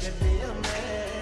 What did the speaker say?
could be a man.